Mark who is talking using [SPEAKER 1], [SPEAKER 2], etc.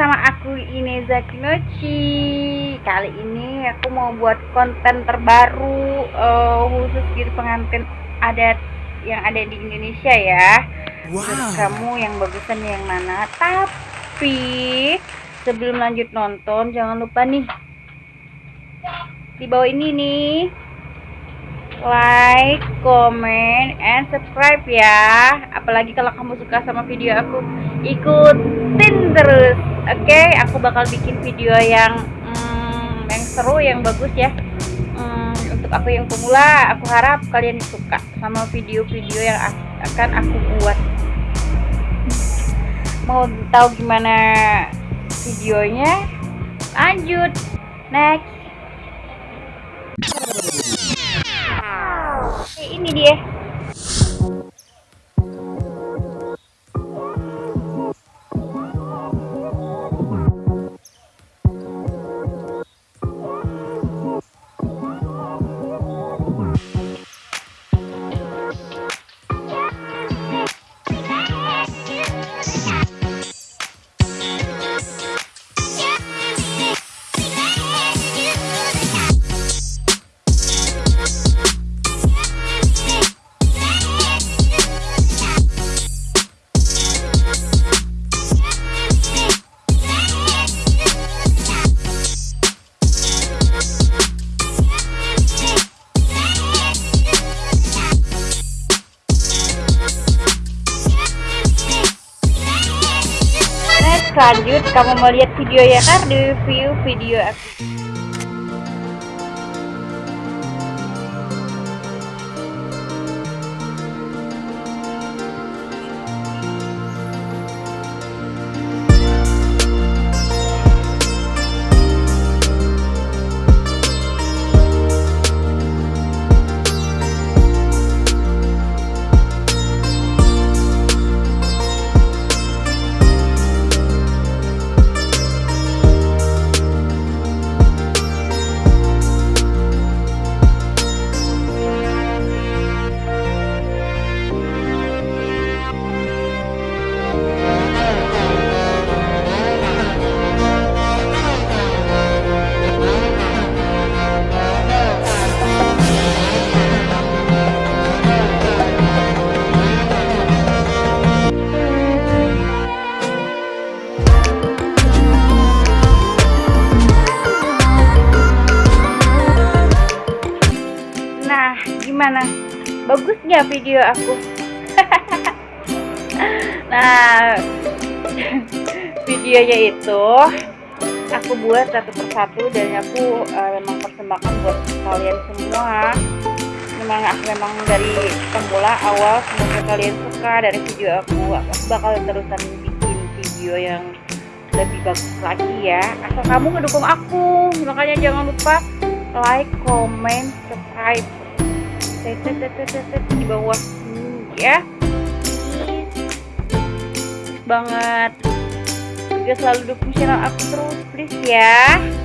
[SPEAKER 1] aku Ineza Kinochi Kali ini aku mau buat konten terbaru uh, Khusus gitu pengantin adat yang ada di Indonesia ya wow. Terus kamu yang bagusan yang mana Tapi sebelum lanjut nonton jangan lupa nih Di bawah ini nih like, comment, and subscribe ya. Apalagi kalau kamu suka sama video aku, ikutin terus. Oke, okay? aku bakal bikin video yang hmm, yang seru, yang bagus ya. Hmm, untuk aku yang pemula, aku harap kalian suka sama video-video yang akan aku buat. Mau tahu gimana videonya? Lanjut. Next. Lanjut kamu mau lihat video ya kan review video aku gimana? Bagus nggak video aku. Nah videonya itu aku buat satu persatu dan aku uh, memang persembahkan buat kalian semua. Memang aku memang dari pemula awal semoga kalian suka dari video aku. Aku bakal terusan bikin video yang lebih bagus lagi ya. Asal kamu ngedukung aku makanya jangan lupa like, comment, subscribe di bawah sini ya. Banget. Juga selalu dukung channel aku terus please ya